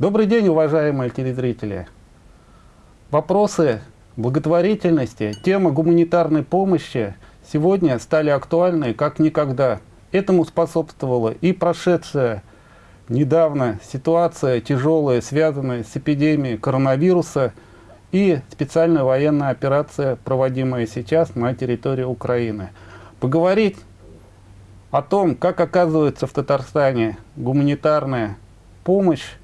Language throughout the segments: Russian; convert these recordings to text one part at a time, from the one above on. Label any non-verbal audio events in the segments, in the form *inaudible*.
Добрый день, уважаемые телезрители. Вопросы благотворительности, тема гуманитарной помощи сегодня стали актуальны как никогда. Этому способствовала и прошедшая недавно ситуация тяжелая, связанная с эпидемией коронавируса, и специальная военная операция, проводимая сейчас на территории Украины. Поговорить о том, как оказывается в Татарстане гуманитарная помощь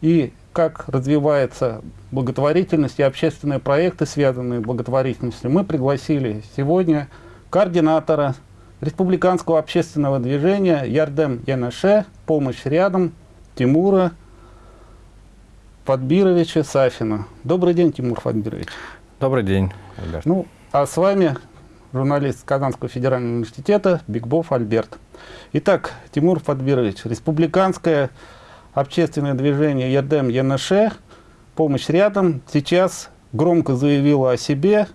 и как развивается благотворительность и общественные проекты, связанные с благотворительностью, мы пригласили сегодня координатора республиканского общественного движения Ярдем Янаше «Помощь рядом» Тимура Фадбировича Сафина. Добрый день, Тимур Фадбирович. Добрый день, Альберт. Ну, а с вами журналист Казанского федерального университета Бигбов Альберт. Итак, Тимур Фадбирович, республиканское общественное движение Ярдем ЯНШ «Помощь рядом» сейчас громко заявило о себе.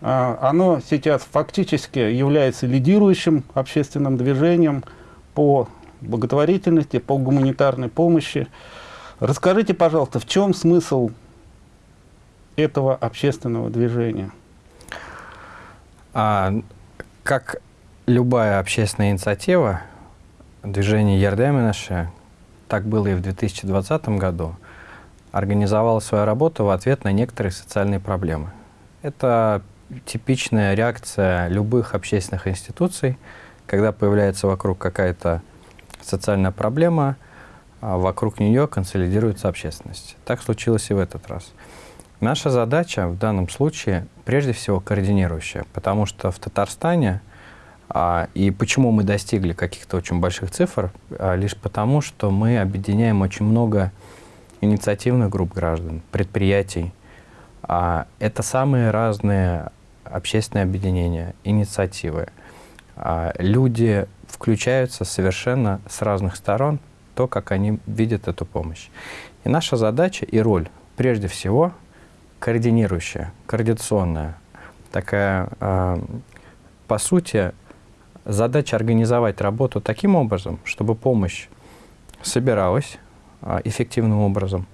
А, оно сейчас фактически является лидирующим общественным движением по благотворительности, по гуманитарной помощи. Расскажите, пожалуйста, в чем смысл этого общественного движения? А, как любая общественная инициатива, движение Ярдеминаша, так было и в 2020 году, организовало свою работу в ответ на некоторые социальные проблемы. Это типичная реакция любых общественных институций, когда появляется вокруг какая-то социальная проблема, а вокруг нее консолидируется общественность. Так случилось и в этот раз. Наша задача в данном случае прежде всего координирующая, потому что в Татарстане и почему мы достигли каких-то очень больших цифр, а, лишь потому, что мы объединяем очень много инициативных групп граждан, предприятий. А, это самые разные общественные объединения, инициативы. А, люди включаются совершенно с разных сторон, то, как они видят эту помощь. И наша задача и роль, прежде всего, координирующая, координационная, такая, а, по сути, задача организовать работу таким образом, чтобы помощь собиралась а, эффективным образом,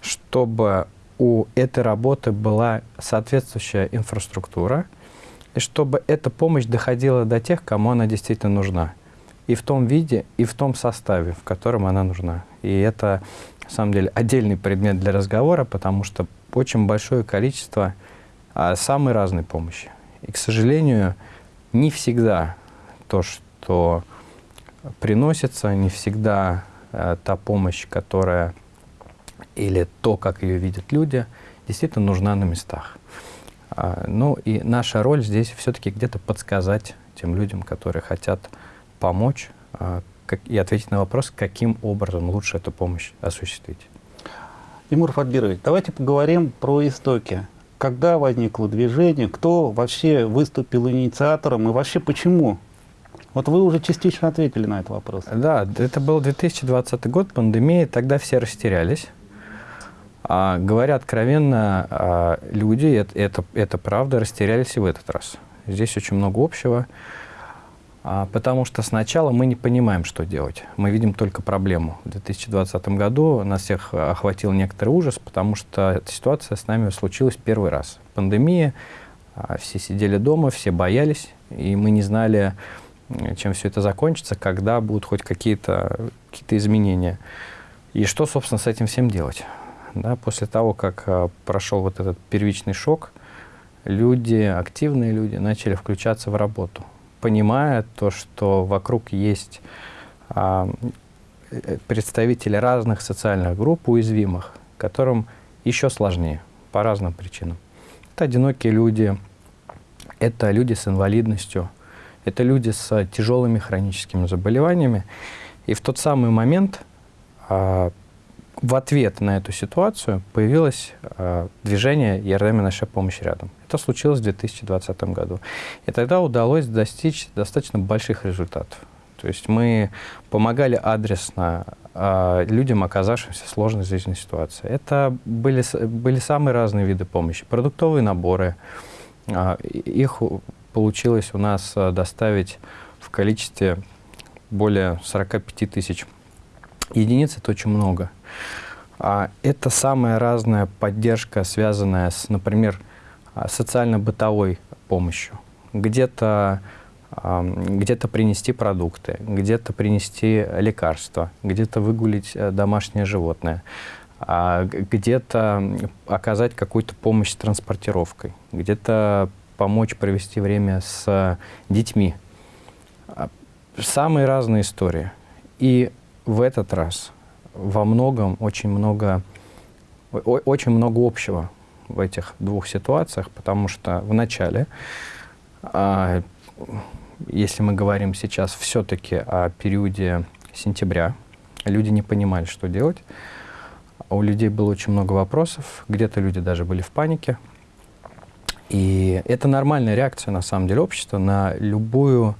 чтобы у этой работы была соответствующая инфраструктура, и чтобы эта помощь доходила до тех, кому она действительно нужна и в том виде, и в том составе, в котором она нужна. И это, на самом деле, отдельный предмет для разговора, потому что очень большое количество а, самой разной помощи. И, к сожалению, не всегда то, что приносится, не всегда а, та помощь, которая или то, как ее видят люди, действительно нужна на местах. А, ну и наша роль здесь все-таки где-то подсказать тем людям, которые хотят помочь а, как, и ответить на вопрос, каким образом лучше эту помощь осуществить. Тимур Фадбирович, давайте поговорим про истоки. Когда возникло движение, кто вообще выступил инициатором и вообще почему? Вот вы уже частично ответили на этот вопрос. Да, это был 2020 год, пандемия, тогда все растерялись. А, говоря откровенно, а, люди, это, это, это правда, растерялись и в этот раз. Здесь очень много общего. А, потому что сначала мы не понимаем, что делать. Мы видим только проблему. В 2020 году нас всех охватил некоторый ужас, потому что ситуация с нами случилась первый раз. Пандемия, а, все сидели дома, все боялись, и мы не знали, чем все это закончится, когда будут хоть какие-то какие изменения. И что, собственно, с этим всем делать? Да, после того, как а, прошел вот этот первичный шок, люди, активные люди, начали включаться в работу понимая то, что вокруг есть а, э, представители разных социальных групп, уязвимых, которым еще сложнее по разным причинам. Это одинокие люди, это люди с инвалидностью, это люди с тяжелыми хроническими заболеваниями. И в тот самый момент а, в ответ на эту ситуацию появилось э, движение «Ярдами наша помощь рядом». Это случилось в 2020 году. И тогда удалось достичь достаточно больших результатов. То есть мы помогали адресно э, людям, оказавшимся в сложной жизненной ситуации. Это были, были самые разные виды помощи. Продуктовые наборы. Э, их получилось у нас доставить в количестве более 45 тысяч единиц. Это очень много. А это самая разная поддержка, связанная с, например, а, социально-бытовой помощью. Где-то где-то принести продукты, где-то принести лекарства, где-то выгулить э, домашнее животное, а где-то оказать какую-то помощь с транспортировкой, где-то помочь провести время с детьми. А, самые разные истории. И в этот раз во многом очень много, очень много общего в этих двух ситуациях, потому что в начале, а, если мы говорим сейчас все-таки о периоде сентября, люди не понимали, что делать. У людей было очень много вопросов, где-то люди даже были в панике. И это нормальная реакция, на самом деле, общества на любую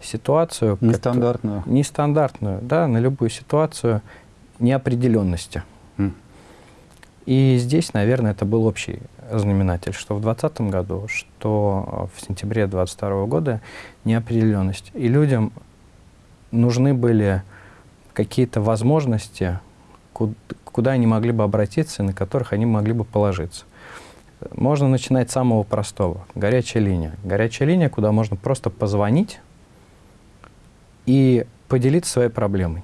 ситуацию. Нестандартную. Как, нестандартную, да, на любую ситуацию неопределенности. Mm. И здесь, наверное, это был общий знаменатель, что в 2020 году, что в сентябре 2022 года неопределенность. И людям нужны были какие-то возможности, куда они могли бы обратиться, на которых они могли бы положиться. Можно начинать с самого простого. Горячая линия. Горячая линия, куда можно просто позвонить и поделиться своей проблемой.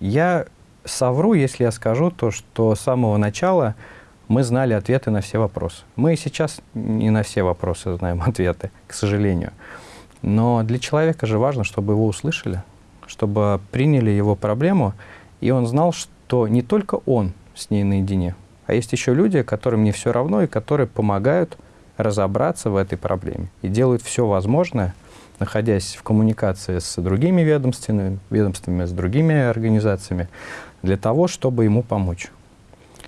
Я совру, если я скажу то, что с самого начала мы знали ответы на все вопросы. Мы и сейчас не на все вопросы знаем *laughs* ответы, к сожалению. Но для человека же важно, чтобы его услышали, чтобы приняли его проблему, и он знал, что не только он с ней наедине, а есть еще люди, которым не все равно и которые помогают разобраться в этой проблеме и делают все возможное, находясь в коммуникации с другими ведомствами, ведомствами, с другими организациями, для того, чтобы ему помочь.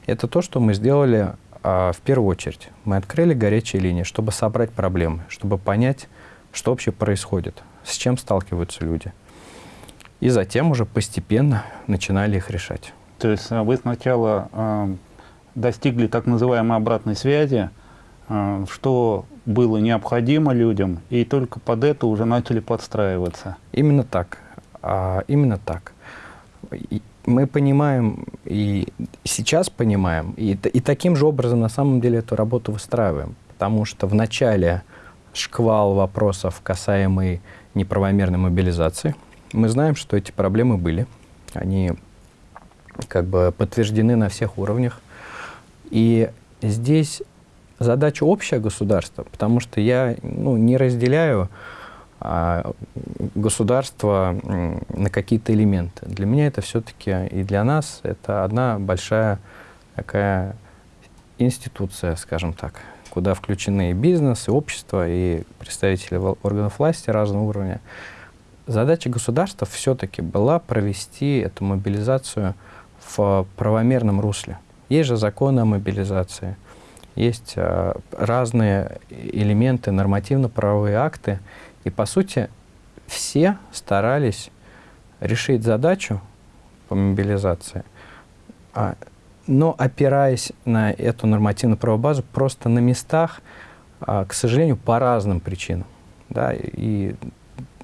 Это то, что мы сделали а, в первую очередь. Мы открыли горячие линии, чтобы собрать проблемы, чтобы понять, что вообще происходит, с чем сталкиваются люди. И затем уже постепенно начинали их решать. То есть а, вы сначала э, достигли так называемой обратной связи, э, что было необходимо людям, и только под это уже начали подстраиваться. Именно так. А, именно так мы понимаем и сейчас понимаем, и, и таким же образом на самом деле эту работу выстраиваем. Потому что в начале шквал вопросов, касаемый неправомерной мобилизации, мы знаем, что эти проблемы были. Они как бы подтверждены на всех уровнях. И здесь задача общая государства, потому что я ну, не разделяю а, государства на какие-то элементы. Для меня это все-таки и для нас это одна большая такая институция, скажем так, куда включены и бизнес, и общество, и представители органов власти разного уровня. Задача государства все-таки была провести эту мобилизацию в правомерном русле. Есть же законы о мобилизации, есть а, разные элементы, нормативно-правовые акты, и, по сути, все старались решить задачу по мобилизации, а, но опираясь на эту нормативную правовую базу просто на местах, а, к сожалению, по разным причинам. Да, и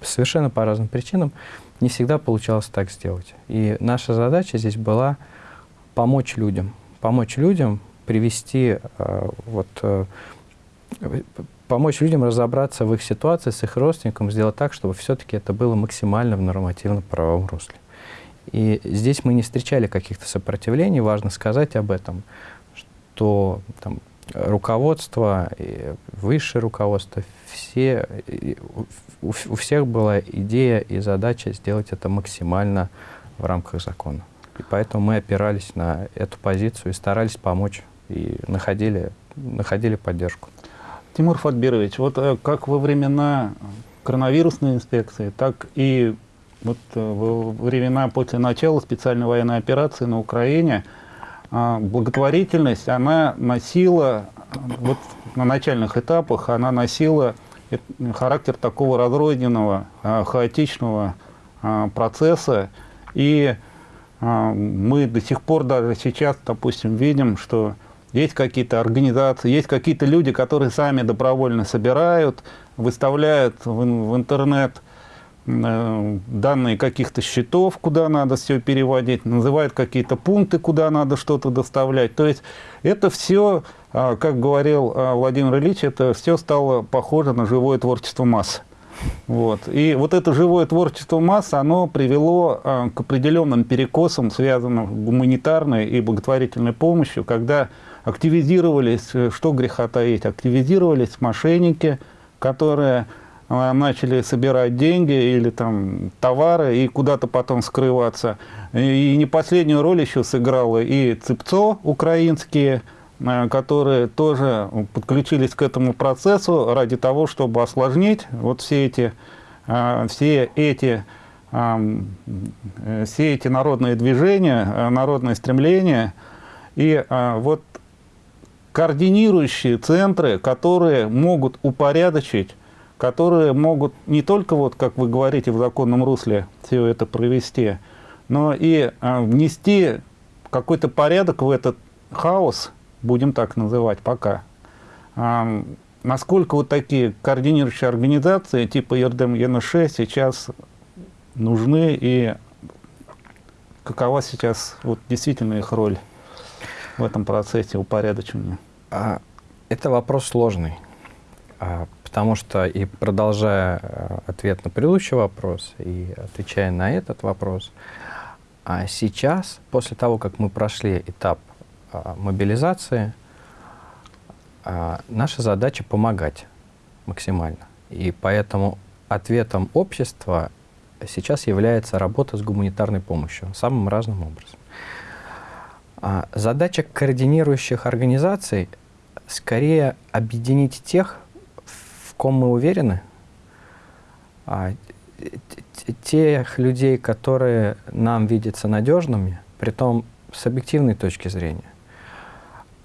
совершенно по разным причинам не всегда получалось так сделать. И наша задача здесь была помочь людям, помочь людям привести а, вот, э, помочь людям разобраться в их ситуации с их родственником, сделать так, чтобы все-таки это было максимально в нормативно-правовом русле. И здесь мы не встречали каких-то сопротивлений, важно сказать об этом, что там, руководство, высшее руководство, все, у, у всех была идея и задача сделать это максимально в рамках закона. И поэтому мы опирались на эту позицию и старались помочь, и находили, находили поддержку. Тимур Фатбирович, вот э, как во времена коронавирусной инспекции, так и вот э, во времена после начала специальной военной операции на Украине а, благотворительность, она носила, вот на начальных этапах, она носила характер такого разрозненного, а, хаотичного процесса. И мы до сих пор даже сейчас, допустим, видим, что есть какие-то организации, есть какие-то люди, которые сами добровольно собирают, выставляют в, интернет э, данные каких-то счетов, куда надо все переводить, называет какие-то пункты, куда надо что-то доставлять. То есть это все, э, как говорил э, Владимир Ильич, это все стало похоже на живое творчество масс. Вот. И вот это живое творчество масс, оно привело э, к определенным перекосам, связанным с гуманитарной и благотворительной помощью, когда активизировались, э, что греха таить, активизировались мошенники, которые э, начали собирать деньги или там товары и куда-то потом скрываться. И не последнюю роль еще сыграло и ЦИПЦО украинские, которые тоже подключились к этому процессу ради того, чтобы осложнить вот все эти, э, все эти, э, все эти народные движения, народные стремления. И вот координирующие центры, которые могут упорядочить, которые могут не только, вот, как вы говорите, в законном русле все это провести, но и внести какой-то порядок в этот хаос, будем так называть пока. А, насколько вот такие координирующие организации типа ЕРДМ ЕНШ сейчас нужны и какова сейчас вот действительно их роль в этом процессе упорядочения? А, это вопрос сложный, а, потому что и продолжая а, ответ на предыдущий вопрос и отвечая на этот вопрос, а сейчас, после того, как мы прошли этап мобилизации, а, наша задача помогать максимально. И поэтому ответом общества сейчас является работа с гуманитарной помощью самым разным образом. А, задача координирующих организаций скорее объединить тех, в ком мы уверены, тех людей, которые нам видятся надежными, при том с объективной точки зрения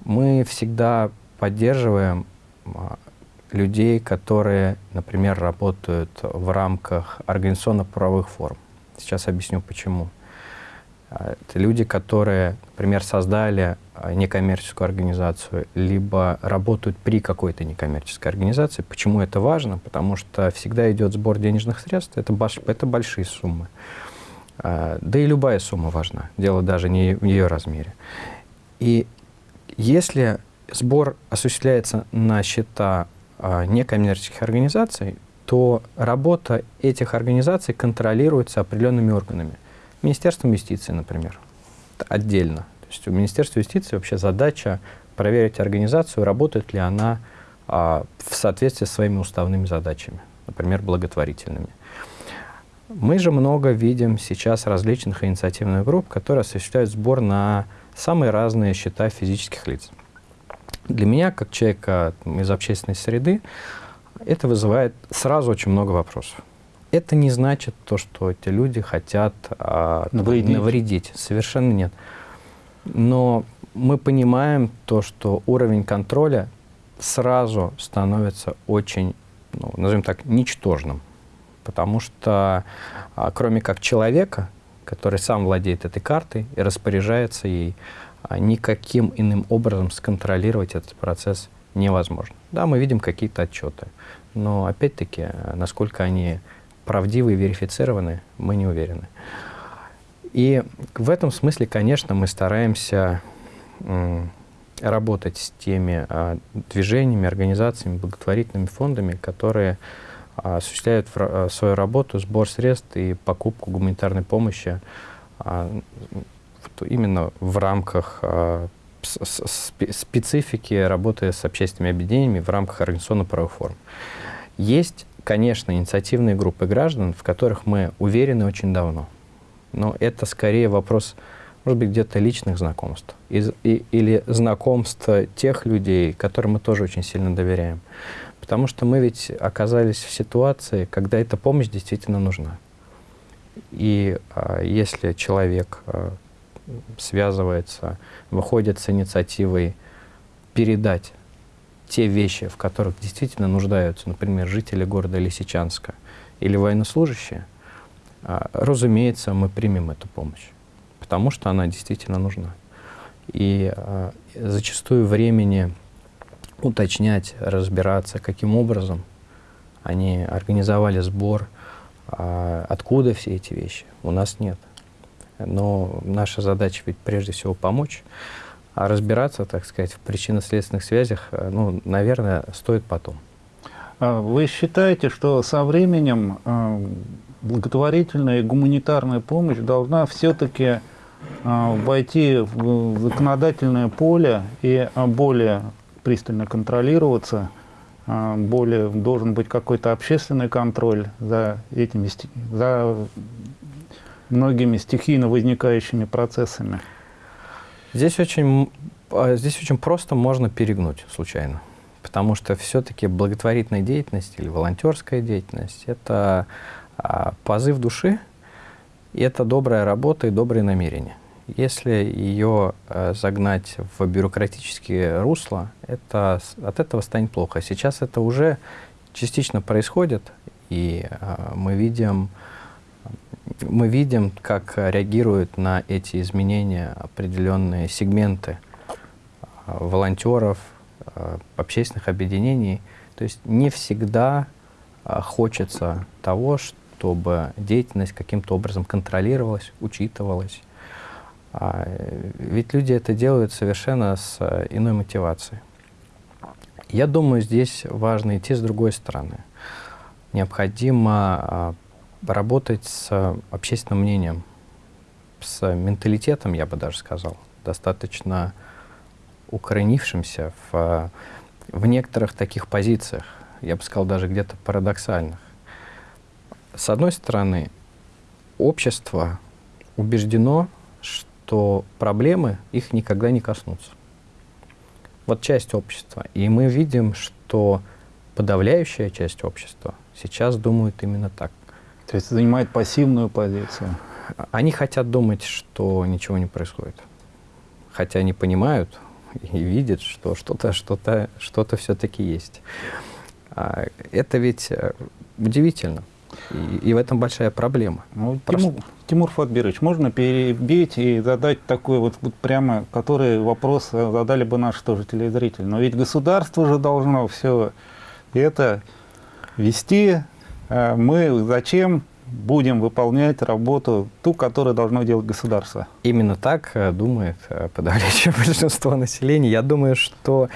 мы всегда поддерживаем а, людей, которые, например, работают в рамках организационно-правовых форм. Сейчас объясню, почему. А, это люди, которые, например, создали а, некоммерческую организацию, либо работают при какой-то некоммерческой организации. Почему это важно? Потому что всегда идет сбор денежных средств, это, это большие суммы. Да и любая сумма важна, дело даже не в ее размере. И если сбор осуществляется на счета а, некоммерческих организаций, то работа этих организаций контролируется определенными органами. Министерством юстиции, например, отдельно. То есть у Министерства юстиции вообще задача проверить организацию, работает ли она а, в соответствии с своими уставными задачами, например, благотворительными. Мы же много видим сейчас различных инициативных групп, которые осуществляют сбор на самые разные счета физических лиц. Для меня, как человека из общественной среды, это вызывает сразу очень много вопросов. Это не значит то, что эти люди хотят а, навредить. навредить. Совершенно нет. Но мы понимаем то, что уровень контроля сразу становится очень, ну, назовем так, ничтожным. Потому что а, кроме как человека, который сам владеет этой картой и распоряжается ей, а никаким иным образом сконтролировать этот процесс невозможно. Да, мы видим какие-то отчеты, но опять-таки, насколько они правдивы и верифицированы, мы не уверены. И в этом смысле, конечно, мы стараемся работать с теми а, движениями, организациями, благотворительными фондами, которые осуществляют а, свою работу, сбор средств и покупку гуманитарной помощи а, именно в рамках а, специфики работы с общественными объединениями в рамках организационно-правовых форм. Есть, конечно, инициативные группы граждан, в которых мы уверены очень давно. Но это скорее вопрос, может быть, где-то личных знакомств. Из, и, или знакомств тех людей, которым мы тоже очень сильно доверяем. Потому что мы ведь оказались в ситуации, когда эта помощь действительно нужна. И а, если человек а, связывается, выходит с инициативой передать те вещи, в которых действительно нуждаются, например, жители города Лисичанска или военнослужащие, а, разумеется, мы примем эту помощь, потому что она действительно нужна. И а, зачастую времени уточнять, разбираться, каким образом они организовали сбор, А откуда все эти вещи? У нас нет. Но наша задача ведь прежде всего помочь, а разбираться, так сказать, в причинно-следственных связях, э, ну, наверное, стоит потом. А вы считаете, что со временем э, благотворительная и гуманитарная помощь должна все-таки э, войти в законодательное поле и более пристально контролироваться, более должен быть какой-то общественный контроль за этими за многими стихийно возникающими процессами? Здесь очень, а, здесь очень просто можно перегнуть случайно. Потому что все-таки благотворительная деятельность или волонтерская деятельность – это а, позыв души, и это добрая работа и добрые намерения. Если ее а, загнать в бюрократические русла, это, от этого станет плохо. Сейчас это уже частично происходит, и мы видим мы видим, как реагируют на эти изменения определенные сегменты а, волонтеров, общественных объединений. То есть не всегда хочется того, чтобы деятельность каким-то образом контролировалась, учитывалась. Ведь люди это делают совершенно с иной мотивацией. Я думаю, здесь важно идти с другой стороны. Необходимо работать с общественным мнением, с менталитетом, я бы даже сказал, достаточно укоренившимся в, в некоторых таких позициях, я бы сказал, даже где-то парадоксальных. С одной стороны, общество убеждено, что проблемы их никогда не коснутся. Вот часть общества. И мы видим, что подавляющая часть общества сейчас думает именно так. То есть занимает пассивную позицию. Они хотят думать, что ничего не происходит. Хотя они понимают и видят, что что-то что-то что-то все-таки есть. А это ведь э, удивительно. И, и в этом большая проблема. Ну, Тимур, Тимур Фатбирович, можно перебить и задать такой вот, вот прямо, который вопрос задали бы наши тоже телезрители. Но ведь государство же должно все это вести, Э, мы зачем будем выполнять работу, ту, которую должно делать государство. Именно так э, думает э, подавляющее *laughs* большинство населения. Я думаю, что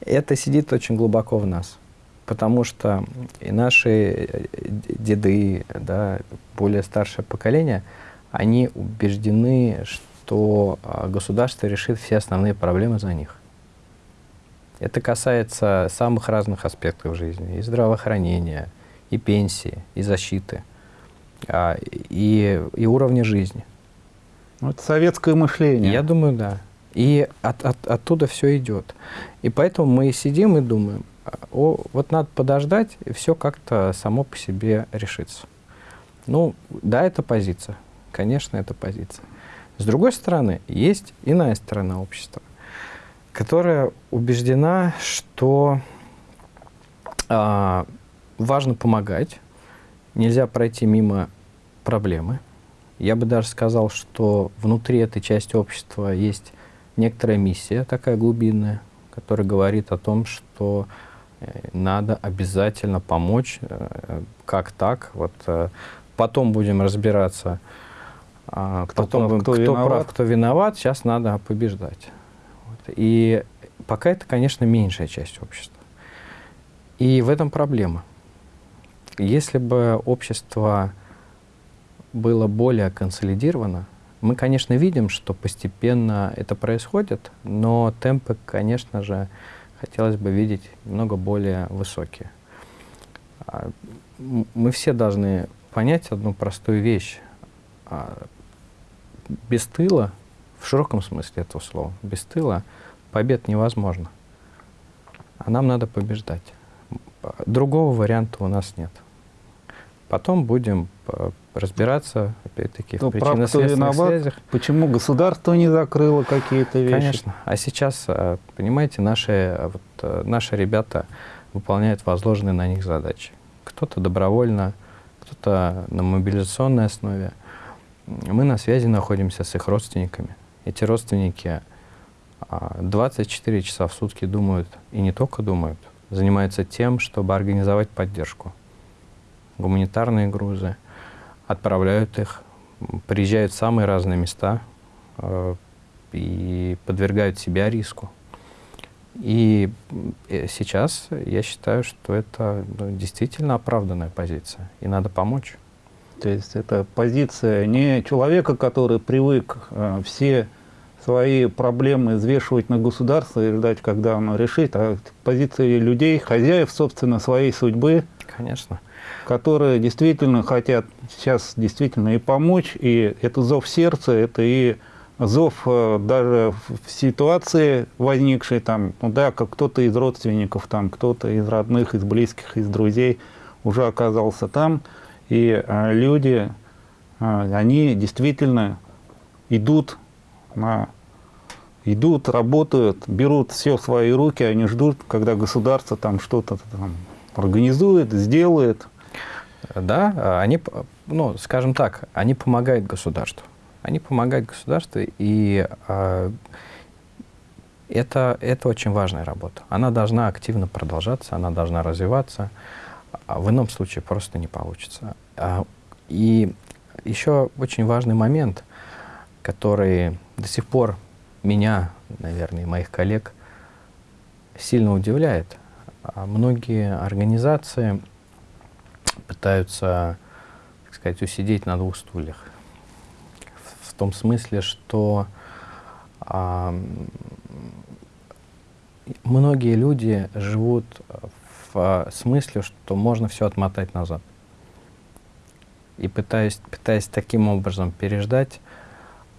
это сидит очень глубоко в нас. Потому что и наши деды, да, более старшее поколение, они убеждены, что государство решит все основные проблемы за них. Это касается самых разных аспектов жизни, и здравоохранения, и пенсии, и защиты, а, и, и уровня жизни. Это советское мышление. Я думаю, да. И от, от, оттуда все идет. И поэтому мы сидим и думаем, о, вот надо подождать, и все как-то само по себе решится. Ну, да, это позиция. Конечно, это позиция. С другой стороны, есть иная сторона общества, которая убеждена, что а, важно помогать, нельзя пройти мимо проблемы. Я бы даже сказал, что внутри этой части общества есть некоторая миссия такая глубинная, которая говорит о том, что надо обязательно помочь, э, как так. Вот э, потом будем разбираться, а, кто, потом прав, кто, кто виноват. прав, кто виноват. Сейчас надо побеждать. Вот. И пока это, конечно, меньшая часть общества. И в этом проблема. Если бы общество было более консолидировано, мы, конечно, видим, что постепенно это происходит, но темпы, конечно же, хотелось бы видеть немного более высокие. А, мы все должны понять одну простую вещь. А, без тыла, в широком смысле этого слова, без тыла побед невозможно. А нам надо побеждать. Другого варианта у нас нет. Потом будем э, разбираться, опять-таки, в причинно-следственных связях. Почему государство не закрыло какие-то вещи? Конечно. А сейчас, э, понимаете, наши, э, вот, наши ребята выполняют возложенные на них задачи. Кто-то добровольно, кто-то на мобилизационной основе. Мы на связи находимся с их родственниками. Эти родственники 24 часа в сутки думают, и не только думают, занимаются тем, чтобы организовать поддержку гуманитарные грузы, отправляют их, приезжают в самые разные места э, и подвергают себя риску. И э, сейчас я считаю, что это ну, действительно оправданная позиция, и надо помочь. То есть это позиция не человека, который привык э, все свои проблемы взвешивать на государство и ждать, когда оно решит, а позиции людей, хозяев, собственно, своей судьбы. Конечно. Которые действительно хотят сейчас действительно и помочь, и это зов сердца, это и зов э, даже в ситуации возникшей там, ну да, как кто-то из родственников, там, кто-то из родных, из близких, из друзей уже оказался там, и а, люди, а, они действительно идут на идут, работают, берут все в свои руки, они ждут, когда государство там что-то там организует, сделает. Да, они, ну, скажем так, они помогают государству. Они помогают государству, и э, это, это очень важная работа. Она должна активно продолжаться, она должна развиваться. А в ином случае просто не получится. А, и еще очень важный момент, который до сих пор меня, наверное, и моих коллег сильно удивляет. Многие организации пытаются, так сказать, усидеть на двух стульях. В, в том смысле, что а, многие люди живут в смысле, что можно все отмотать назад. И пытаясь, пытаясь таким образом переждать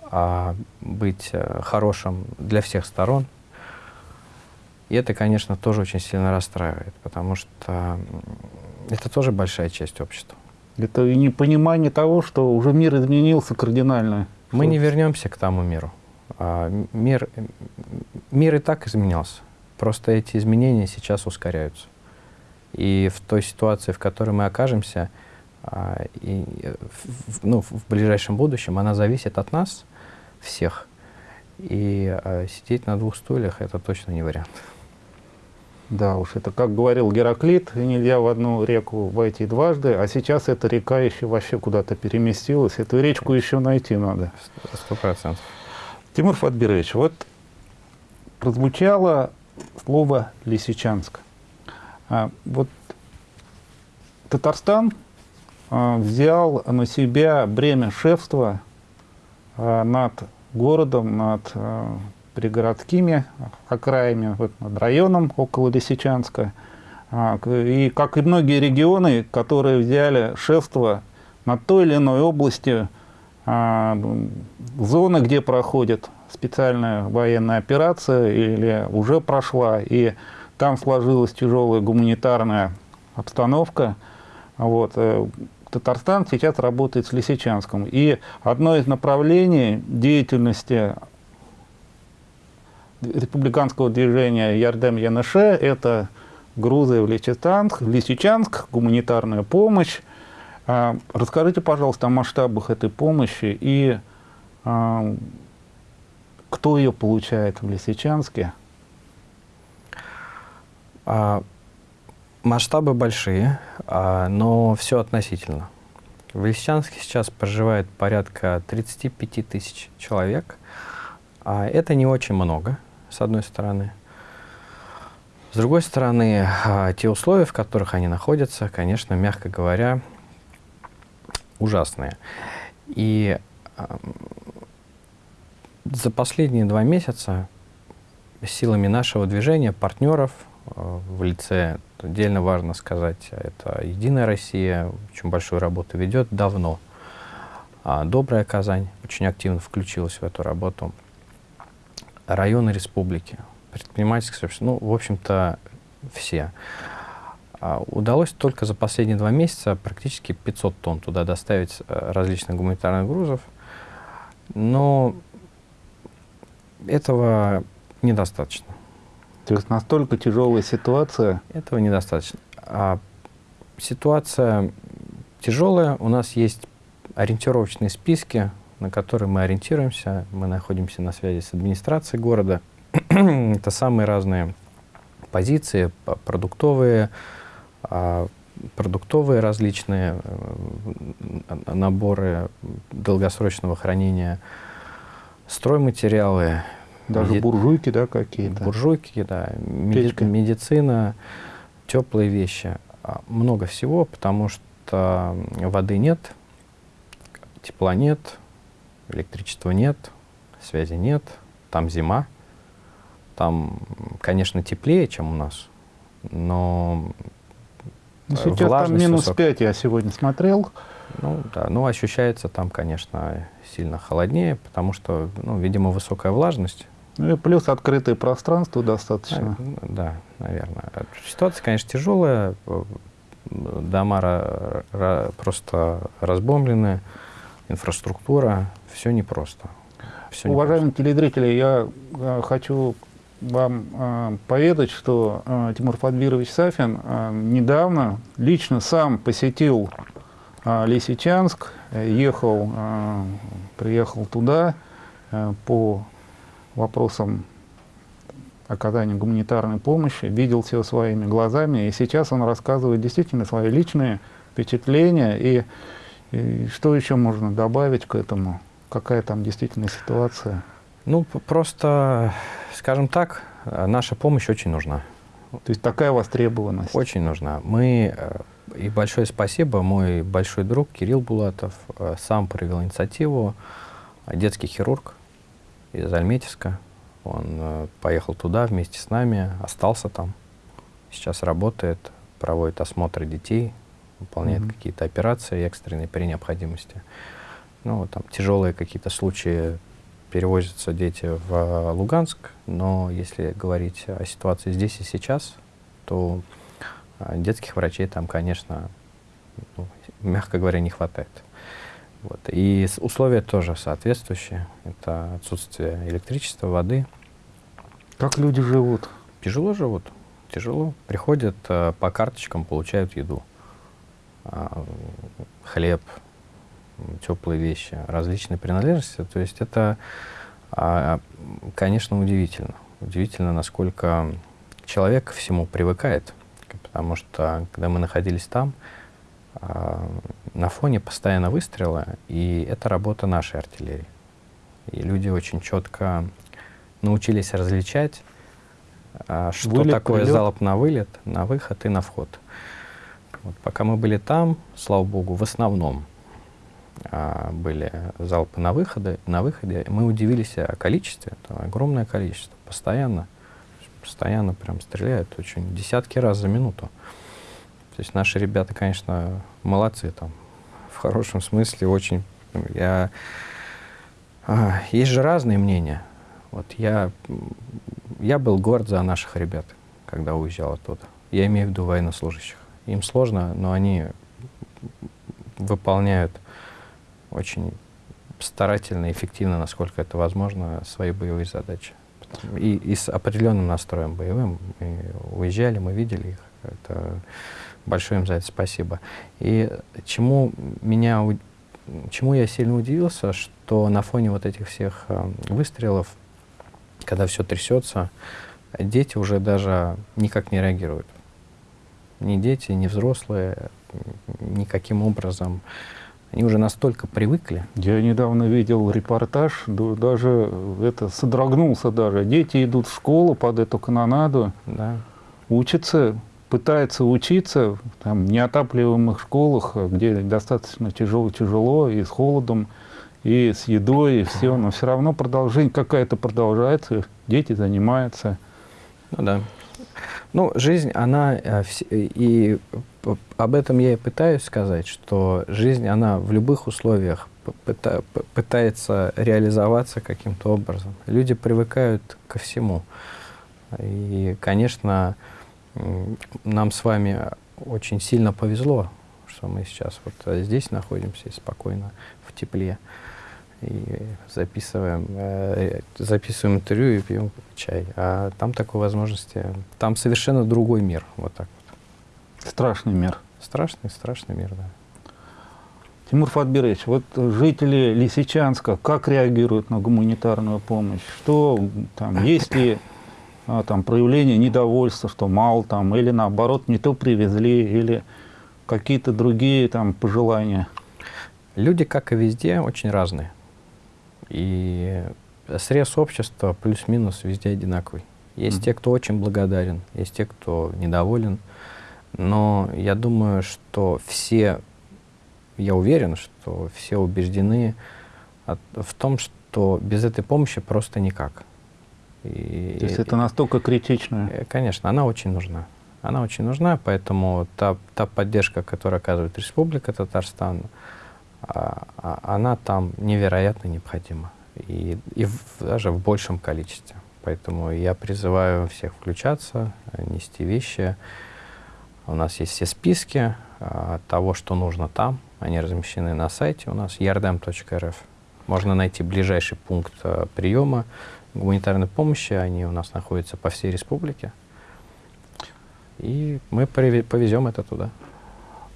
а, быть э, хорошим для всех сторон. И это, конечно, тоже очень сильно расстраивает, потому что это тоже большая часть общества. Это и непонимание того, что уже мир изменился кардинально. Мы не вернемся к тому миру. А, мир, мир и так изменялся. Просто эти изменения сейчас ускоряются. И в той ситуации, в которой мы окажемся, а, и, в, ну, в ближайшем будущем, она зависит от нас – всех. И э, сидеть на двух стульях – это точно не вариант. Да уж, это как говорил Гераклит, нельзя в одну реку войти дважды, а сейчас эта река еще вообще куда-то переместилась, эту речку еще найти надо. Сто процентов. Тимур Фатбирович, вот прозвучало слово «Лисичанск». А, вот Татарстан а, взял на себя бремя шефства а, над городом, над э, пригородскими окраями, вот над районом около Лисичанска. А, и как и многие регионы, которые взяли шефство над той или иной областью, а, зоны, где проходит специальная военная операция или уже прошла, и там сложилась тяжелая гуманитарная обстановка. Вот. Э, Татарстан сейчас работает с Лисичанском. И одно из направлений деятельности республиканского движения Ярдем-ЯНШ – это грузы в Лисичанск, Лисичанск, гуманитарная помощь. А, расскажите, пожалуйста, о масштабах этой помощи и а, кто ее получает в Лисичанске? А, Масштабы большие, но все относительно. В Лисичанске сейчас проживает порядка 35 тысяч человек. А это не очень много, с одной стороны. С другой стороны, а, те условия, в которых они находятся, конечно, мягко говоря, ужасные. И за последние два месяца силами нашего движения, партнеров в лице Отдельно важно сказать, это «Единая Россия» очень большую работу ведет давно. А «Добрая Казань» очень активно включилась в эту работу. Районы республики, предпринимательское сообщество, ну, в общем-то, все. А удалось только за последние два месяца практически 500 тонн туда доставить э, различных гуманитарных грузов, но этого недостаточно. То есть настолько тяжелая ситуация? Этого недостаточно. А ситуация тяжелая. У нас есть ориентировочные списки, на которые мы ориентируемся. Мы находимся на связи с администрацией города. *clears throat* Это самые разные позиции, продуктовые, а, продуктовые различные э, наборы долгосрочного хранения, стройматериалы. Даже меди... буржуйки, да, какие-то? Буржуйки, да. Меди... Медицина, теплые вещи. А, много всего, потому что воды нет, тепла нет, электричества нет, связи нет, там зима. Там, конечно, теплее, чем у нас, но ну, сейчас там минус высок... 5 я сегодня смотрел. Ну, да, ну, ощущается там, конечно, сильно холоднее, потому что, ну, видимо, высокая влажность. Ну и плюс открытое пространство достаточно. Да, наверное. Ситуация, конечно, тяжелая. Дома просто разбомблены, инфраструктура, все непросто. Все Уважаемые непросто. телезрители, я э, хочу вам э, поведать, что э, Тимур Фадбирович Сафин недавно лично сам посетил э, Лисичанск, ехал, приехал туда по вопросам оказания гуманитарной помощи, видел все своими глазами, и сейчас он рассказывает действительно свои личные впечатления, и, и что еще можно добавить к этому, какая там действительно ситуация? Ну, просто, скажем так, наша помощь очень нужна. То есть такая востребованность? Очень нужна. Мы, э, и большое спасибо, мой большой друг Кирилл Булатов э, сам проявил инициативу, детский хирург из Альметьевска. Он э, поехал туда вместе с нами, остался там, сейчас работает, проводит осмотры детей, выполняет mm-hmm. какие-то операции экстренные при необходимости. Ну, там тяжелые какие-то случаи перевозятся дети в Луганск, но если говорить о ситуации здесь и сейчас, то а, детских врачей там, конечно, ну, мягко говоря, не хватает. Вот. И условия тоже соответствующие. Это отсутствие электричества, воды. Как люди живут? Тяжело живут. Тяжело. Приходят э, по карточкам, получают еду. Э, хлеб, теплые вещи, различные принадлежности. То есть это, а, конечно, удивительно. Удивительно, насколько человек всему привыкает. Потому что, когда мы находились там, а, на фоне постоянно выстрелы, и это работа нашей артиллерии. И люди очень четко научились различать, а, что вылет, такое прилет. залп на вылет, на выход и на вход. Вот, пока мы были там, слава богу, в основном а, были залпы на, выходы, на выходе, мы удивились о количестве, это огромное количество, постоянно, постоянно прям стреляют, очень десятки раз за минуту. То есть наши ребята, конечно, молодцы там, в хорошем смысле, очень, я, а, есть же разные мнения. Вот я, я был горд за наших ребят, когда уезжал оттуда. Я имею в виду военнослужащих. Им сложно, но они выполняют очень старательно, эффективно, насколько это возможно, свои боевые задачи. И, и с определенным настроем боевым. Мы уезжали, мы видели их. Это большое им за это спасибо. И чему меня чему я сильно удивился, что на фоне вот этих всех э, выстрелов, когда все трясется, дети уже даже никак не реагируют. Ни дети, ни взрослые никаким образом они уже настолько привыкли. Я недавно видел репортаж, даже это содрогнулся даже. Дети идут в школу под эту канонаду, да. учатся, пытаются учиться там, в неотапливаемых школах, где достаточно тяжело-тяжело, и с холодом, и с едой, и все, но все равно продолжение какая-то продолжается, дети занимаются. Ну да. Ну, жизнь, она э, и об этом я и пытаюсь сказать, что жизнь, она в любых условиях пытается реализоваться каким-то образом. Люди привыкают ко всему. И, конечно, нам с вами очень сильно повезло, что мы сейчас вот здесь находимся и спокойно в тепле. И записываем, э, записываем интервью и пьем чай. А там такой возможности, там совершенно другой мир. Вот так. Страшный мир. Страшный, страшный мир, да. Тимур Фатбирович, вот жители Лисичанска как реагируют на гуманитарную помощь? Что там, есть ли а, там, проявление недовольства, что мало там, или наоборот не то привезли, или какие-то другие там пожелания? Люди, как и везде, очень разные. И срез общества плюс-минус везде одинаковый. Есть mm -hmm. те, кто очень благодарен, есть те, кто недоволен. Но я думаю, что все, я уверен, что все убеждены от, в том, что без этой помощи просто никак. И, То есть это настолько критично? Э, конечно, она очень нужна. Она очень нужна, поэтому та, та поддержка, которую оказывает Республика Татарстан, она там невероятно необходима. И, и в, даже в большем количестве. Поэтому я призываю всех включаться, нести вещи. У нас есть все списки а, того, что нужно там. Они размещены на сайте у нас yardem.rf. Можно найти ближайший пункт а, приема гуманитарной помощи. Они у нас находятся по всей республике. И мы повезем это туда.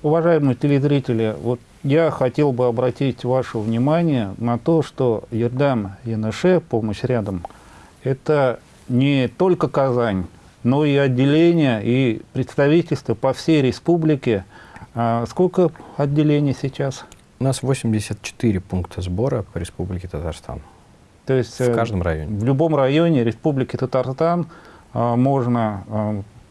Уважаемые телезрители, вот я хотел бы обратить ваше внимание на то, что Ердам ЯНШ, помощь рядом, это не только Казань, но и отделения и представительства по всей республике. А сколько отделений сейчас? У нас 84 пункта сбора по республике Татарстан. То есть в каждом районе? В любом районе республики Татарстан а, можно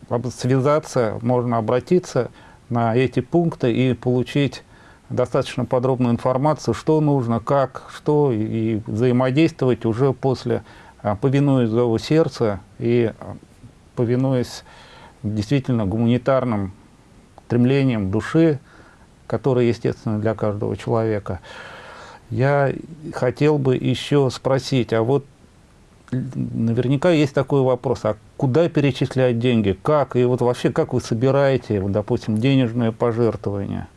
а, связаться, можно обратиться на эти пункты и получить достаточно подробную информацию, что нужно, как, что, и взаимодействовать уже после, а, повинуясь зову сердца и а, повинуясь действительно гуманитарным стремлениям души, которые естественно для каждого человека. Я хотел бы еще спросить, а вот наверняка есть такой вопрос, а куда перечислять деньги, как, и вот вообще как вы собираете, вот, допустим, денежные пожертвования?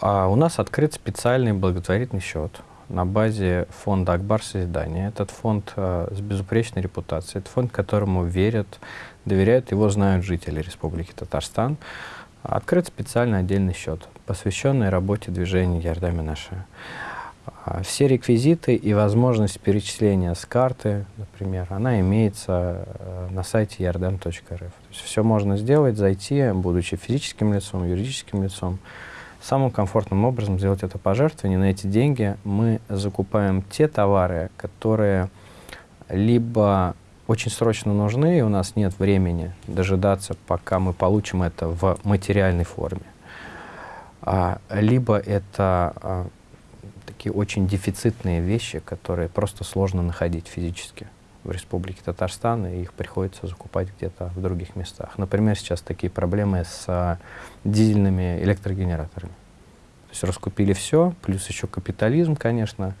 А у нас открыт специальный благотворительный счет на базе фонда «Акбар Созидания». Этот фонд э, с безупречной репутацией, это фонд, которому верят, доверяют, его знают жители Республики Татарстан. Открыт специальный отдельный счет, посвященный работе движения «Ярдами наша». А все реквизиты и возможность перечисления с карты, например, она имеется э, на сайте yardem.rf. Все можно сделать, зайти, будучи физическим лицом, юридическим лицом, самым комфортным образом сделать это пожертвование. На эти деньги мы закупаем те товары, которые либо очень срочно нужны, и у нас нет времени дожидаться, пока мы получим это в материальной форме. А, либо это а, такие очень дефицитные вещи, которые просто сложно находить физически в Республике Татарстан, и их приходится закупать где-то в других местах. Например, сейчас такие проблемы с а, дизельными электрогенераторами. То есть раскупили все, плюс еще капитализм, конечно.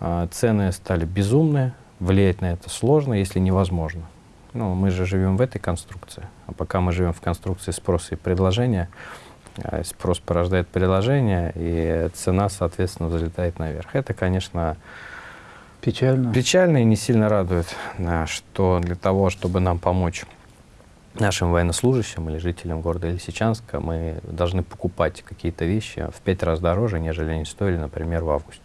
А, цены стали безумные, влиять на это сложно, если невозможно. Ну, мы же живем в этой конструкции, а пока мы живем в конструкции спроса и предложения, спрос порождает предложение, и цена, соответственно, взлетает наверх. Это, конечно, печально, печально и не сильно радует, что для того, чтобы нам помочь нашим военнослужащим или жителям города Лисичанска, мы должны покупать какие-то вещи в пять раз дороже, нежели они стоили, например, в августе.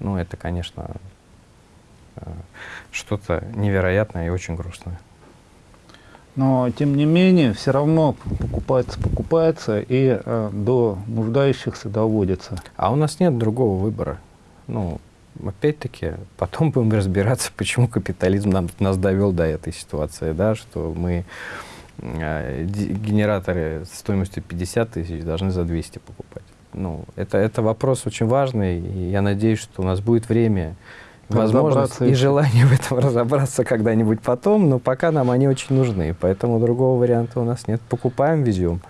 Ну, это, конечно, э, что-то невероятное и очень грустное. Но, тем не менее, все равно покупается, покупается и э, до нуждающихся доводится. А у нас нет другого выбора. Ну, опять-таки, потом будем разбираться, почему капитализм нам, нас довел до этой ситуации, да, что мы э, генераторы стоимостью 50 тысяч должны за 200 покупать. Ну, это, это вопрос очень важный, и я надеюсь, что у нас будет время возможность и желание в этом *laughs* разобраться когда-нибудь потом, но пока нам они очень нужны, поэтому другого варианта у нас нет. Покупаем, везем.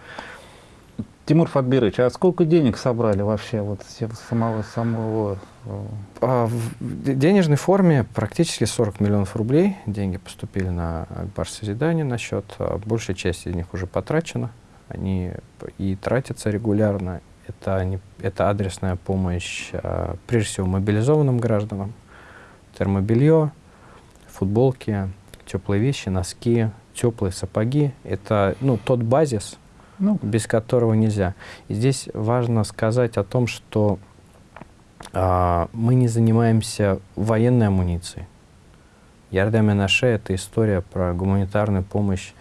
Тимур Фатбирович, а сколько денег собрали вообще вот самого самого? Э, а, в денежной форме практически 40 миллионов рублей. Деньги поступили на Акбар Созидание на счет. А большая часть из них уже потрачена. Они и тратятся регулярно. Это, они, это адресная помощь, а, прежде всего, мобилизованным гражданам, термобелье, футболки, теплые вещи, носки, теплые сапоги. Это ну, тот базис, ну. без которого нельзя. И здесь важно сказать о том, что а, мы не занимаемся военной амуницией. Ярдами Наше — это история про гуманитарную помощь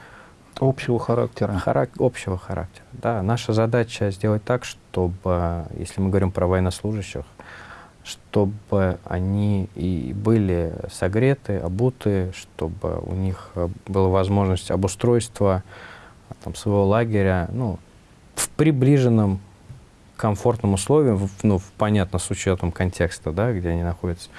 Общего характера. Харак общего характера, да. Наша задача сделать так, чтобы, если мы говорим про военнослужащих, чтобы они и были согреты, обуты, чтобы у них была возможность обустройства там, своего лагеря ну, в приближенном комфортном условиям, ну, понятно, с учетом контекста, да, где они находятся,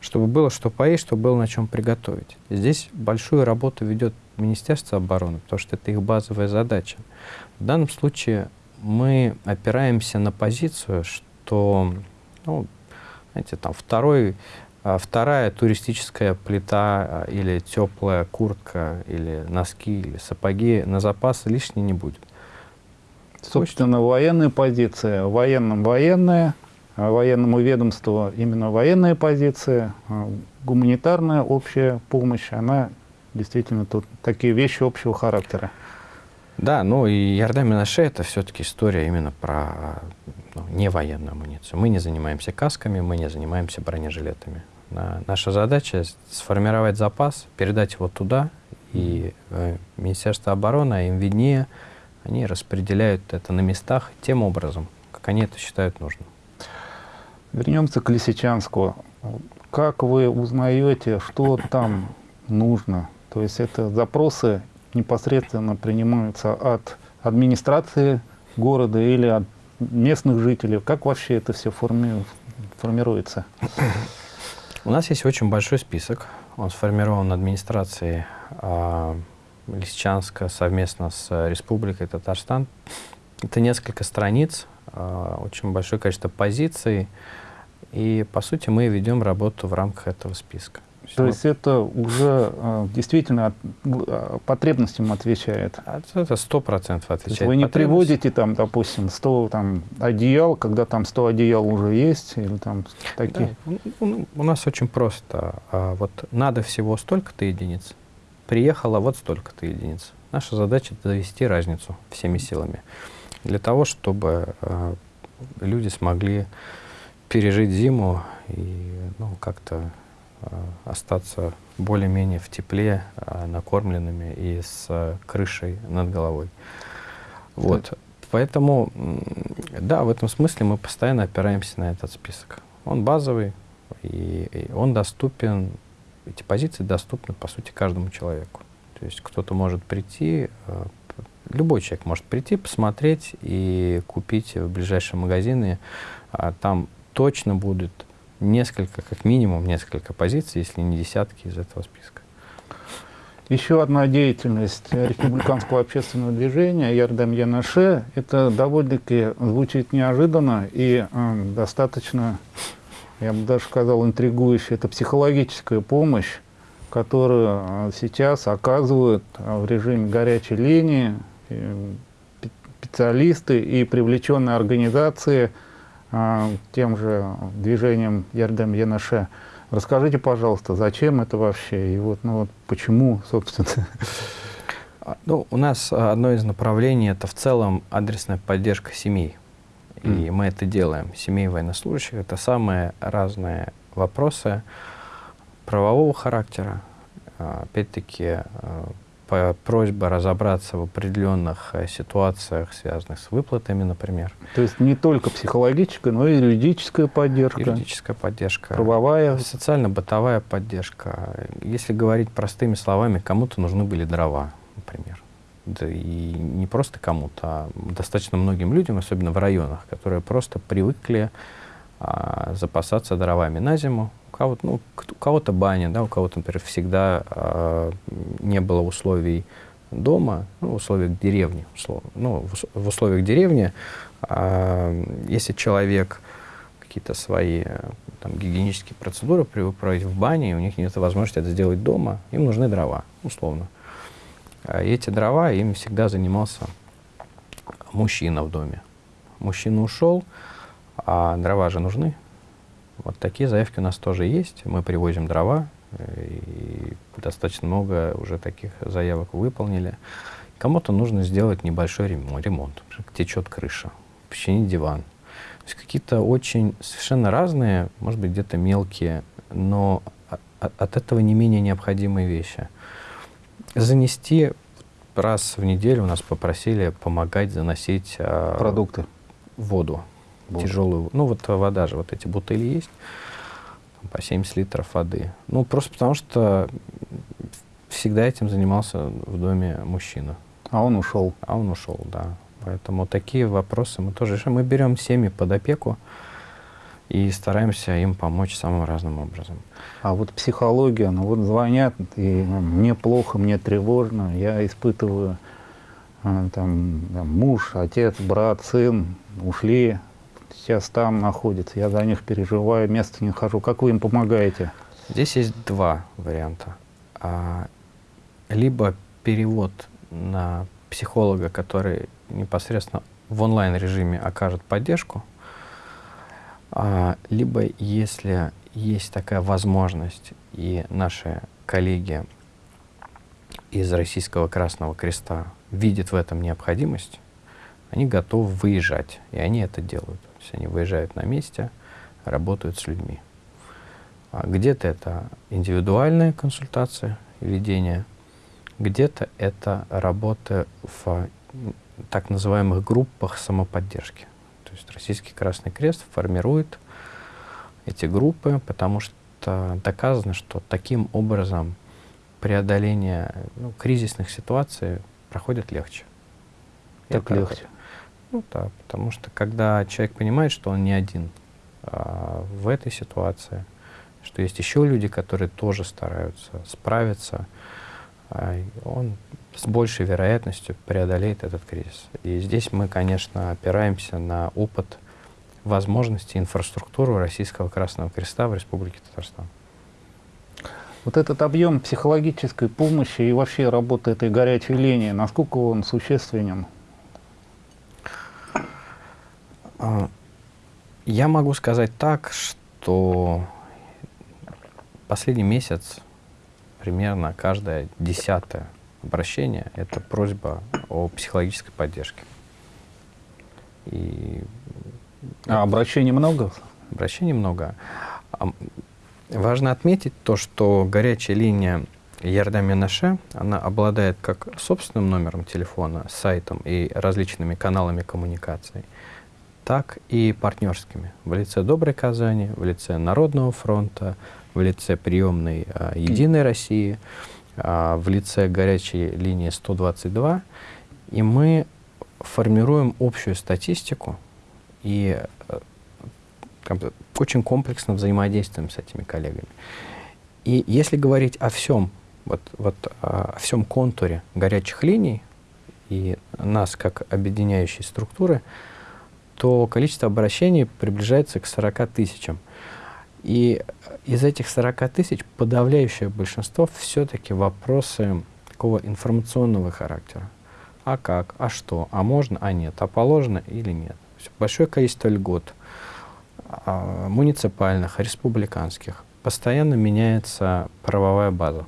чтобы было что поесть, чтобы было на чем приготовить. Здесь большую работу ведет Министерство обороны, потому что это их базовая задача. В данном случае мы опираемся на позицию, что ну, знаете, там второй, а, вторая туристическая плита а, или теплая куртка, или носки, или сапоги на запас лишней не будет. Собственно, военная позиция, военным военная, а военному ведомству именно военная позиция, гуманитарная общая помощь, она действительно тут такие вещи общего характера. Да, ну и Ярдам Минаше это все-таки история именно про ну, не военную амуницию. Мы не занимаемся касками, мы не занимаемся бронежилетами. Наша задача сформировать запас, передать его туда, и э, Министерство обороны, им виднее, они распределяют это на местах тем образом, как они это считают нужным. Вернемся к Лисичанску. Как вы узнаете, что там нужно? То есть это запросы непосредственно принимаются от администрации города или от местных жителей? Как вообще это все форми формируется? У нас есть очень большой список. Он сформирован администрацией э, Лисичанска совместно с Республикой Татарстан. Это несколько страниц, э, очень большое количество позиций. И, по сути, мы ведем работу в рамках этого списка. То есть это уже э, действительно от, э, потребностям отвечает? Это сто процентов отвечает. вы не приводите там, допустим, 100 там, одеял, когда там 100 одеял уже есть? Или там такие? Да. У, у нас очень просто. А, вот надо всего столько-то единиц, приехало вот столько-то единиц. Наша задача — довести разницу всеми силами. Для того, чтобы а, люди смогли пережить зиму и ну, как-то Э, остаться более-менее в тепле, э, накормленными и с э, крышей над головой. Вот. Да. Поэтому, да, в этом смысле мы постоянно опираемся на этот список. Он базовый, и, и он доступен, эти позиции доступны, по сути, каждому человеку. То есть кто-то может прийти, любой человек может прийти, посмотреть и купить в ближайшем магазине. А там точно будет несколько, как минимум несколько позиций, если не десятки из этого списка. Еще одна деятельность республиканского общественного движения Ярдам Янаше, это довольно-таки звучит неожиданно и э, достаточно, я бы даже сказал, интригующе. Это психологическая помощь, которую э, сейчас оказывают э, в режиме горячей линии э, специалисты и привлеченные организации – тем же движением Ярдем Янаше. Расскажите, пожалуйста, зачем это вообще и вот, ну, вот почему, собственно? А, ну, у нас одно из направлений это в целом адресная поддержка семей. И mm. мы это делаем. Семей военнослужащих это самые разные вопросы правового характера. А, опять-таки, просьба разобраться в определенных э, ситуациях, связанных с выплатами, например. То есть не только психологическая, но и юридическая поддержка. Юридическая поддержка. Правовая. Социально-бытовая поддержка. Если говорить простыми словами, кому-то нужны были дрова, например. Да и не просто кому-то, а достаточно многим людям, особенно в районах, которые просто привыкли а, запасаться дровами на зиму, кого-то, ну, кого-то баня, да, у кого-то, например, всегда э, не было условий дома, ну, в условиях деревни, условно. Ну, в, в условиях деревни, э, если человек какие-то свои там, гигиенические процедуры проводить в бане, и у них нет возможности это сделать дома, им нужны дрова, условно. И эти дрова им всегда занимался мужчина в доме. Мужчина ушел, а дрова же нужны, вот такие заявки у нас тоже есть. Мы привозим дрова, э, и достаточно много уже таких заявок выполнили. Кому-то нужно сделать небольшой ремонт, течет крыша, починить диван. То есть какие-то очень совершенно разные, может быть, где-то мелкие, но от этого не менее необходимые вещи. Занести раз в неделю у нас попросили помогать заносить э, Продукты. воду, Воду. тяжелую. Ну вот вода же, вот эти бутыли есть, по 70 литров воды. Ну просто потому что всегда этим занимался в доме мужчина. А он ушел. А он ушел, да. Поэтому такие вопросы мы тоже решаем. Мы берем семьи под опеку и стараемся им помочь самым разным образом. А вот психология, ну вот звонят, и мне плохо, мне тревожно, я испытываю, а, там, там, муж, отец, брат, сын ушли, сейчас там находятся, я за них переживаю, места не хожу. Как вы им помогаете? Здесь есть два варианта. А, либо перевод на психолога, который непосредственно в онлайн-режиме окажет поддержку, а, либо если есть такая возможность, и наши коллеги из Российского Красного Креста видят в этом необходимость, они готовы выезжать, и они это делают. То есть они выезжают на месте, работают с людьми. А где-то это индивидуальная консультация и ведение, где-то это работа в так называемых группах самоподдержки. То есть Российский Красный Крест формирует эти группы, потому что доказано, что таким образом преодоление ну, кризисных ситуаций проходит легче. Так легче. Ну да, потому что когда человек понимает, что он не один а, в этой ситуации, что есть еще люди, которые тоже стараются справиться, а, он с большей вероятностью преодолеет этот кризис. И здесь мы, конечно, опираемся на опыт возможности инфраструктуры Российского Красного Креста в Республике Татарстан. Вот этот объем психологической помощи и вообще работы этой горячей линии, насколько он существенен? А, Я могу сказать так, что последний месяц примерно каждое десятое обращение – это просьба о психологической поддержке. И А обращений много? обращений много. А, Важно отметить то, что горячая линия Ярдами Наше, она обладает как собственным номером телефона, сайтом и различными каналами коммуникации, так и партнерскими в лице Доброй Казани, в лице Народного фронта, в лице приемной а, Единой России, а, в лице горячей линии 122. И мы формируем общую статистику и э, как очень комплексно взаимодействуем с этими коллегами. И если говорить о всем, вот, вот а, о всем контуре горячих линий и нас как объединяющей структуры, то количество обращений приближается к 40 тысячам. И из этих 40 тысяч подавляющее большинство все-таки вопросы такого информационного характера. А как, а что, а можно, а нет, а положено или нет. Большое количество льгот а, муниципальных, республиканских. Постоянно меняется правовая база.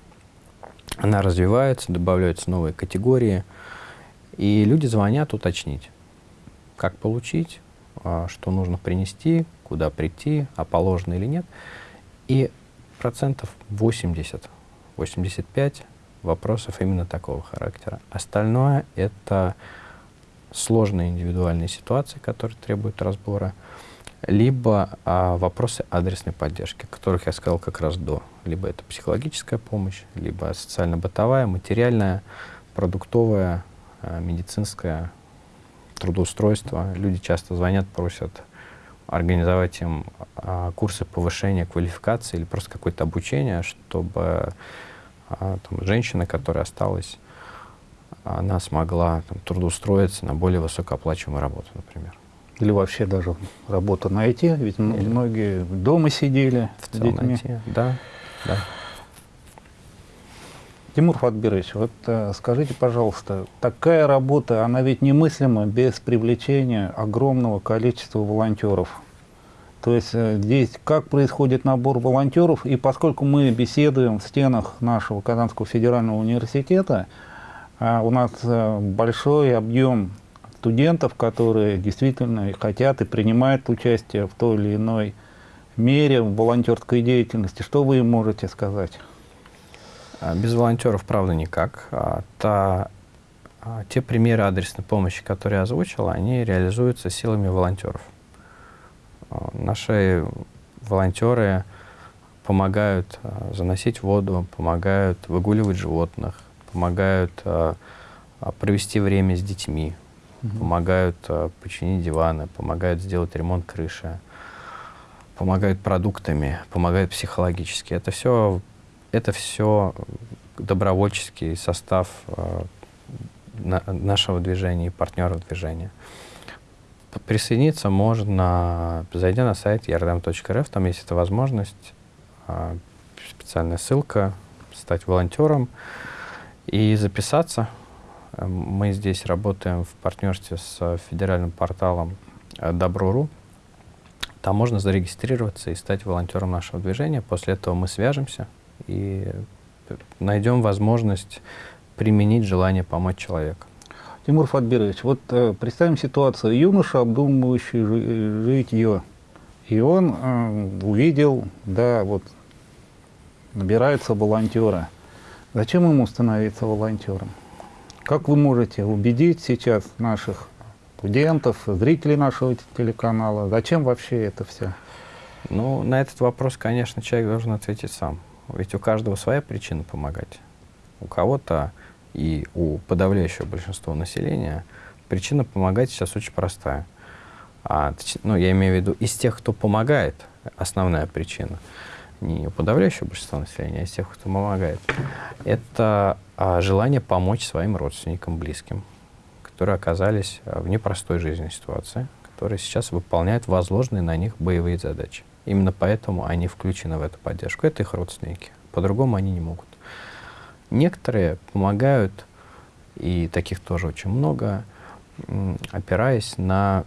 Она развивается, добавляются новые категории, и люди звонят уточнить, как получить, а, что нужно принести, куда прийти, а положено или нет. И процентов 80, 85 вопросов именно такого характера. Остальное — это сложные индивидуальные ситуации, которые требуют разбора, либо а, вопросы адресной поддержки, которых я сказал как раз до. Либо это психологическая помощь, либо социально-бытовая, материальная, продуктовая, а, медицинская, трудоустройство. Люди часто звонят, просят организовать им а, курсы повышения квалификации или просто какое-то обучение, чтобы а, там, женщина, которая осталась, она смогла там, трудоустроиться на более высокооплачиваемую работу, например. Или вообще даже работу найти? Ведь Или- многие дома сидели В с детьми. найти. Да, да. Тимур Фатбирович, вот э, скажите, пожалуйста, такая работа, она ведь немыслима без привлечения огромного количества волонтеров. То есть э, здесь как происходит набор волонтеров, и поскольку мы беседуем в стенах нашего Казанского федерального университета, а у нас э, большой объем студентов, которые действительно хотят и принимают участие в той или иной мере в волонтерской деятельности. Что вы им можете сказать? А Без волонтеров, правда, никак. А Та а, те примеры адресной помощи, которые я озвучил, они реализуются силами волонтеров. Наши волонтеры помогают заносить воду, помогают выгуливать животных, помогают провести время с детьми, угу. помогают починить диваны, помогают сделать ремонт крыши, помогают продуктами, помогают психологически. Это все, это все добровольческий состав на, нашего движения и партнеров движения. Присоединиться можно, зайдя на сайт yardam.rf, там есть эта возможность, а, специальная ссылка, стать волонтером и записаться. Мы здесь работаем в партнерстве с федеральным порталом э, Добро.ру. Там можно зарегистрироваться и стать волонтером нашего движения. После этого мы свяжемся и найдем возможность применить желание помочь человеку. Тимур Фатбирович, вот э, представим ситуацию. Юноша, обдумывающий жи житье, и он э, увидел, да, вот, набираются волонтеры. Зачем ему становиться волонтером? Как вы можете убедить сейчас наших студентов, зрителей нашего телеканала, зачем вообще это все? Ну, на этот вопрос, конечно, человек должен ответить сам. Ведь у каждого своя причина помогать. У кого-то и у подавляющего большинства населения причина помогать сейчас очень простая. А, ну, я имею в виду, из тех, кто помогает, основная причина, не у подавляющего большинства населения, а из тех, кто помогает, это а, желание помочь своим родственникам, близким, которые оказались а, в непростой жизненной ситуации, которые сейчас выполняют возложенные на них боевые задачи. Именно поэтому они включены в эту поддержку. Это их родственники. По-другому они не могут. Некоторые помогают, и таких тоже очень много, опираясь на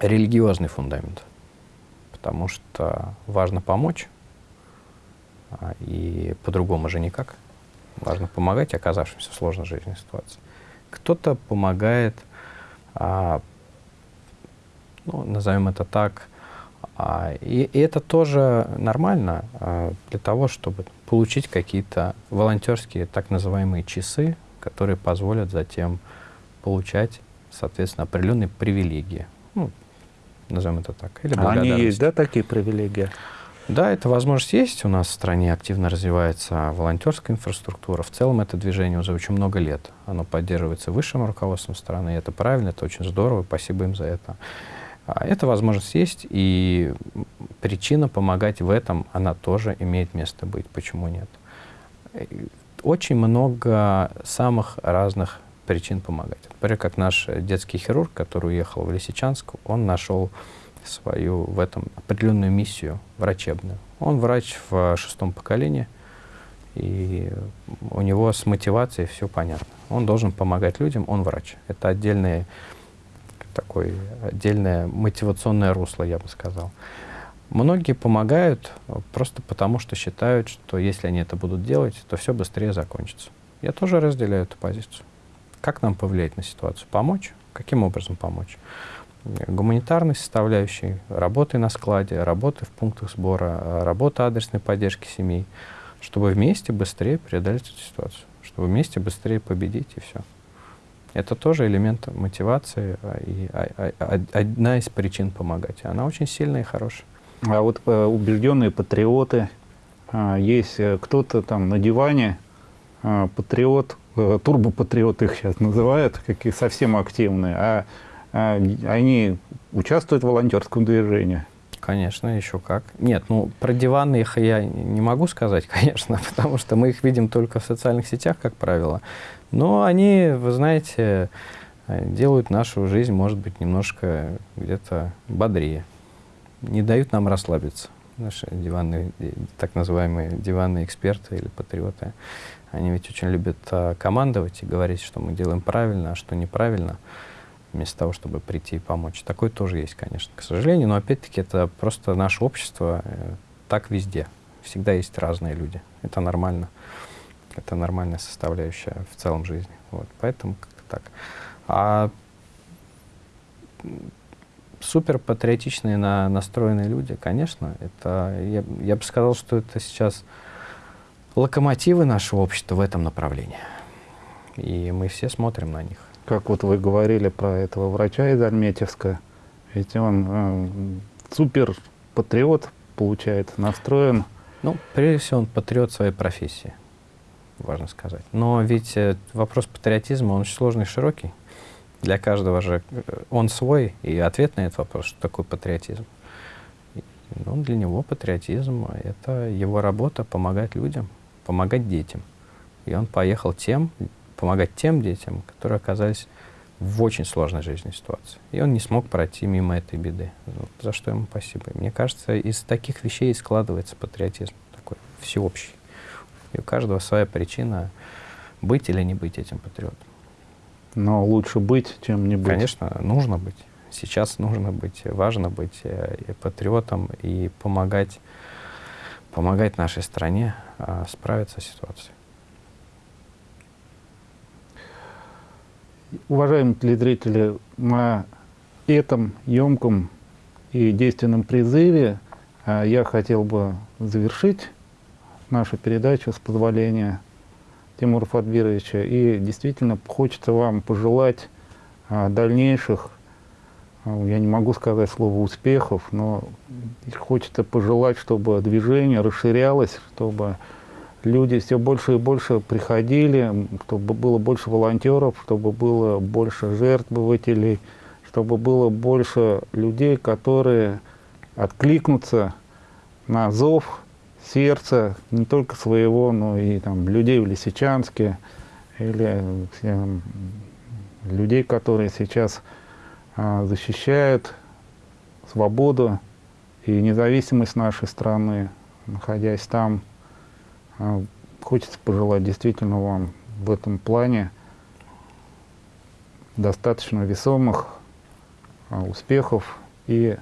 религиозный фундамент. Потому что важно помочь, а, и по-другому же никак. Важно помогать оказавшимся в сложной жизненной ситуации. Кто-то помогает, а, ну, назовем это так, и, и это тоже нормально а, для того, чтобы получить какие-то волонтерские так называемые часы, которые позволят затем получать, соответственно, определенные привилегии. Ну, назовем это так. Или а они есть, да, такие привилегии? Да, эта возможность есть. У нас в стране активно развивается волонтерская инфраструктура. В целом это движение уже очень много лет. Оно поддерживается высшим руководством страны. И это правильно, это очень здорово. Спасибо им за это. А эта возможность есть, и причина помогать в этом, она тоже имеет место быть. Почему нет? Очень много самых разных причин помогать. Например, как наш детский хирург, который уехал в Лисичанск, он нашел свою в этом определенную миссию врачебную. Он врач в шестом поколении, и у него с мотивацией все понятно. Он должен помогать людям, он врач. Это отдельная такое отдельное мотивационное русло, я бы сказал. Многие помогают просто потому, что считают, что если они это будут делать, то все быстрее закончится. Я тоже разделяю эту позицию. Как нам повлиять на ситуацию? Помочь? Каким образом помочь? Гуманитарной составляющей, работы на складе, работы в пунктах сбора, работа адресной поддержки семей, чтобы вместе быстрее преодолеть эту ситуацию, чтобы вместе быстрее победить и все. Это тоже элемент мотивации а, и а, а, одна из причин помогать. Она очень сильная и хорошая. А вот э, убежденные патриоты, есть э, кто-то там на диване, патриот, э, турбопатриот их сейчас называют, какие совсем активные, а они участвуют в волонтерском движении. Конечно, еще как. Нет, ну про диваны их я не могу сказать, *laughs* конечно, потому что мы их видим только в социальных сетях, как правило. Но они, вы знаете, делают нашу жизнь, может быть, немножко где-то бодрее. Не дают нам расслабиться. Наши диванные, так называемые диванные эксперты или патриоты, они ведь очень любят а, командовать и говорить, что мы делаем правильно, а что неправильно, вместо того, чтобы прийти и помочь. Такое тоже есть, конечно, к сожалению, но опять-таки это просто наше общество, э, так везде. Всегда есть разные люди. Это нормально. Это нормальная составляющая в целом жизни. Вот, поэтому как-то так. А супер патриотичные на, настроенные люди, конечно, это, я, я бы сказал, что это сейчас локомотивы нашего общества в этом направлении. и мы все смотрим на них. Как вот вы говорили про этого врача из Альметьевска, ведь он э, супер патриот, получается, настроен. Ну, прежде всего, он патриот своей профессии, важно сказать. Но ведь э, вопрос патриотизма, он очень сложный и широкий. Для каждого же э, он свой, и ответ на этот вопрос, что такое патриотизм. Ну, для него патриотизм — это его работа помогать людям, помогать детям. И он поехал тем, помогать тем детям, которые оказались в очень сложной жизненной ситуации. И он не смог пройти мимо этой беды. За что ему спасибо. Мне кажется, из таких вещей складывается патриотизм такой всеобщий. И у каждого своя причина быть или не быть этим патриотом. Но лучше быть, чем не быть. Конечно, нужно быть. Сейчас нужно быть, важно быть э, и патриотом и помогать, помогать нашей стране а, справиться с ситуацией. Уважаемые телезрители, на этом емком и действенном призыве а, я хотел бы завершить нашу передачу с позволения Тимура Фадбировича. И действительно хочется вам пожелать а, дальнейших, а, я не могу сказать слово успехов, но хочется пожелать, чтобы движение расширялось, чтобы люди все больше и больше приходили, чтобы было больше волонтеров, чтобы было больше жертвователей, чтобы было больше людей, которые откликнутся на зов сердца не только своего, но и там, людей в Лисичанске, или все, людей, которые сейчас а, защищают свободу и независимость нашей страны, находясь там. А, хочется пожелать действительно вам в этом плане достаточно весомых а, успехов и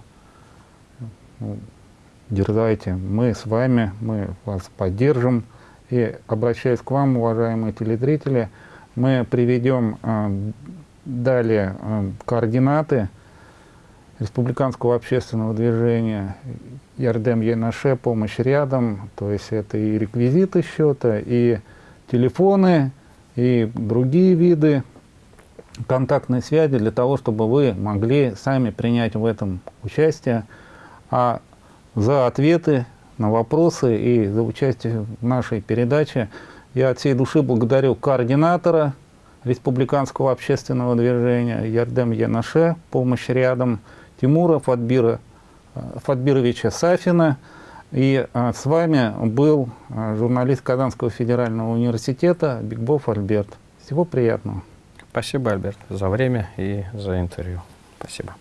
ну, дерзайте. Мы с вами, мы вас поддержим. И обращаясь к вам, уважаемые телезрители, мы приведем а, далее координаты республиканского общественного движения Ярдем Енаше, помощь рядом, то есть это и реквизиты счета, и телефоны, и другие виды контактной связи для того, чтобы вы могли сами принять в этом участие. А за ответы на вопросы и за участие в нашей передаче я от всей души благодарю координатора Республиканского общественного движения Ярдем Янаше, помощь рядом, Тимура Фадбира Фадбировича Сафина. И а, с вами был а, журналист Казанского федерального университета Бигбов Альберт. Всего приятного. Спасибо, Альберт, за время и за интервью. Спасибо.